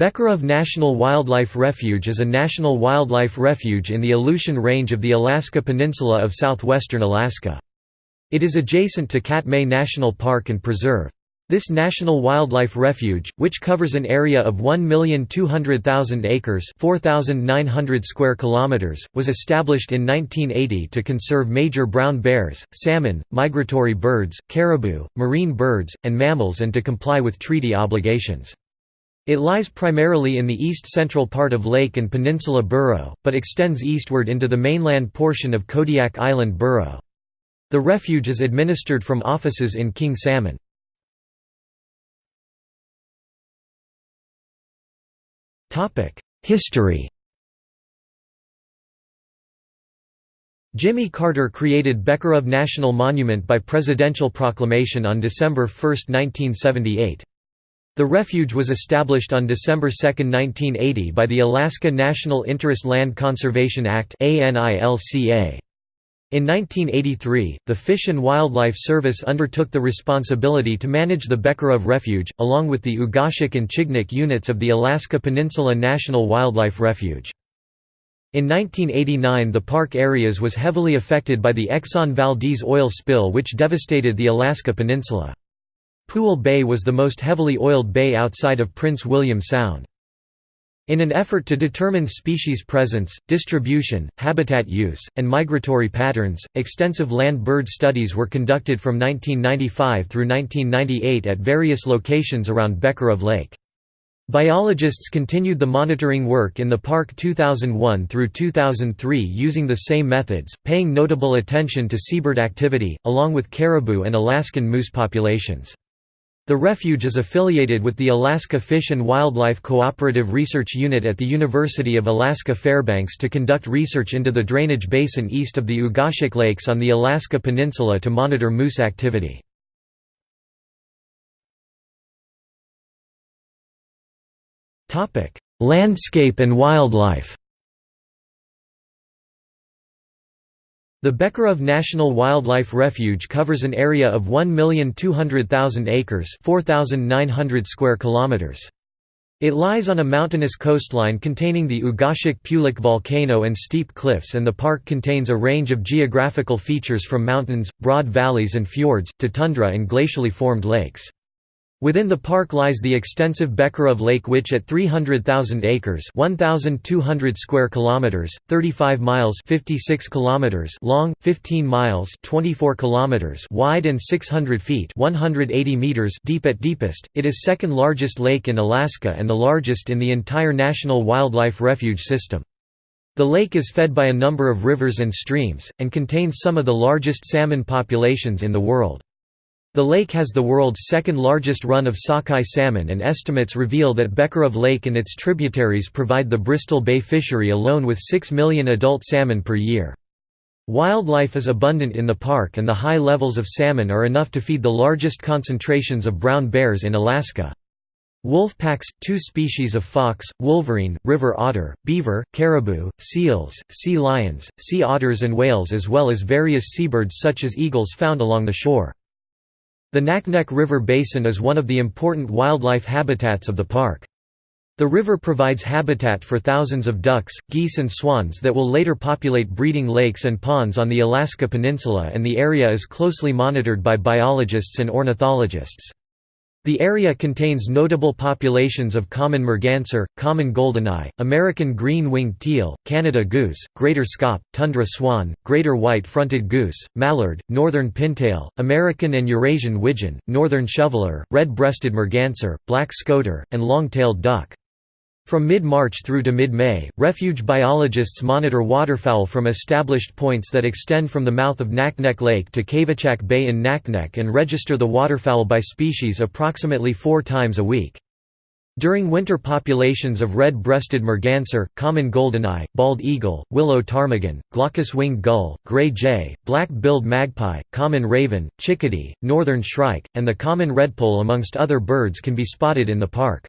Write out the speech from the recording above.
Becharof National Wildlife Refuge is a national wildlife refuge in the Aleutian Range of the Alaska Peninsula of southwestern Alaska. It is adjacent to Katmai National Park and Preserve. This national wildlife refuge, which covers an area of 1,200,000 acres (4,900 square kilometers), was established in 1980 to conserve major brown bears, salmon, migratory birds, caribou, marine birds, and mammals and to comply with treaty obligations. It lies primarily in the east-central part of Lake and Peninsula Borough, but extends eastward into the mainland portion of Kodiak Island Borough. The refuge is administered from offices in King Salmon. History Jimmy Carter created Becharof National Monument by presidential proclamation on December 1, 1978. The refuge was established on December 2, 1980 by the Alaska National Interest Land Conservation Act In 1983, the Fish and Wildlife Service undertook the responsibility to manage the Becharof Refuge, along with the Ugashik and Chignik units of the Alaska Peninsula National Wildlife Refuge. In 1989 the park areas was heavily affected by the Exxon Valdez oil spill which devastated the Alaska Peninsula. Puale Bay was the most heavily oiled bay outside of Prince William Sound. In an effort to determine species presence, distribution, habitat use, and migratory patterns, extensive land bird studies were conducted from 1995 through 1998 at various locations around Becharof Lake. Biologists continued the monitoring work in the park 2001 through 2003 using the same methods, paying notable attention to seabird activity, along with caribou and Alaskan moose populations. The refuge is affiliated with the Alaska Fish and Wildlife Cooperative Research Unit at the University of Alaska Fairbanks to conduct research into the drainage basin east of the Ugashik Lakes on the Alaska Peninsula to monitor moose activity. Landscape and wildlife The Becharof National Wildlife Refuge covers an area of 1,200,000 acres 4,900 square kilometers. It lies on a mountainous coastline containing the Ugashik-Peulik volcano and steep cliffs and the park contains a range of geographical features from mountains, broad valleys and fjords, to tundra and glacially formed lakes. Within the park lies the extensive Becharof Lake which at 300,000 acres 1,200 square kilometers, 35 miles 56 kilometers long, 15 miles 24 kilometers wide and 600 feet 180 meters deep at deepest, it is second largest lake in Alaska and the largest in the entire National Wildlife Refuge system. The lake is fed by a number of rivers and streams, and contains some of the largest salmon populations in the world. The lake has the world's second largest run of sockeye salmon and estimates reveal that Becharof Lake and its tributaries provide the Bristol Bay fishery alone with 6 million adult salmon per year. Wildlife is abundant in the park and the high levels of salmon are enough to feed the largest concentrations of brown bears in Alaska. Wolf packs, two species of fox, wolverine, river otter, beaver, caribou, seals, sea lions, sea otters and whales as well as various seabirds such as eagles found along the shore. The Naknek River Basin is one of the important wildlife habitats of the park. The river provides habitat for thousands of ducks, geese and swans that will later populate breeding lakes and ponds on the Alaska Peninsula and the area is closely monitored by biologists and ornithologists. The area contains notable populations of common merganser, common goldeneye, American green-winged teal, Canada goose, greater scaup, tundra swan, greater white-fronted goose, mallard, northern pintail, American and Eurasian widgeon, northern shoveler, red-breasted merganser, black scoter, and long-tailed duck. From mid-March through to mid-May, refuge biologists monitor waterfowl from established points that extend from the mouth of Naknek Lake to Kvichak Bay in Naknek and register the waterfowl by species approximately four times a week. During winter populations of red-breasted merganser, common goldeneye, bald eagle, willow ptarmigan, glaucous-winged gull, gray jay, black-billed magpie, common raven, chickadee, northern shrike, and the common redpoll amongst other birds can be spotted in the park.